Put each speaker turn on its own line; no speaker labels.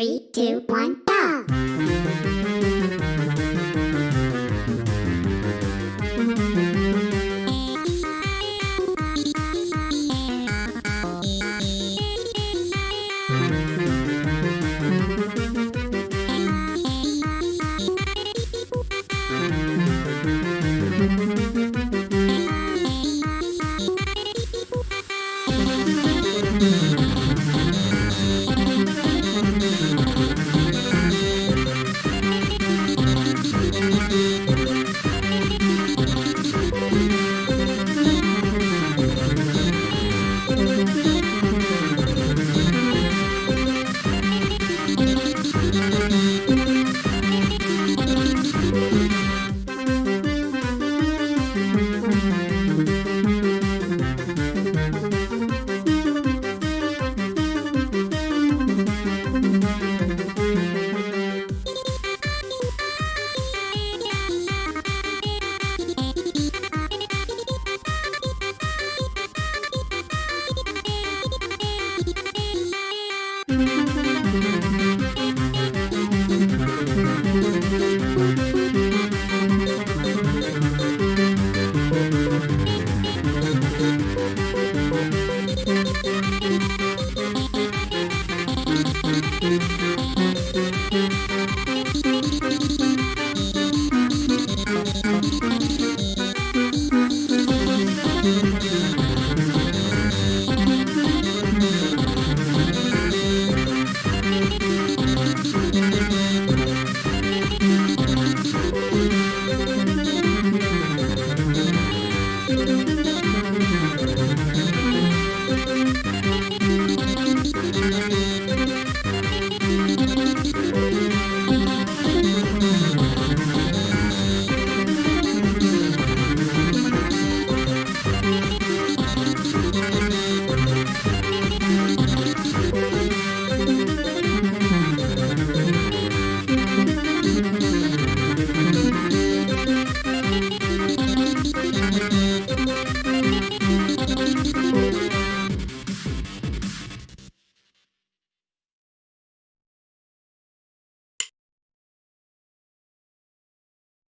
Three, two, one, go!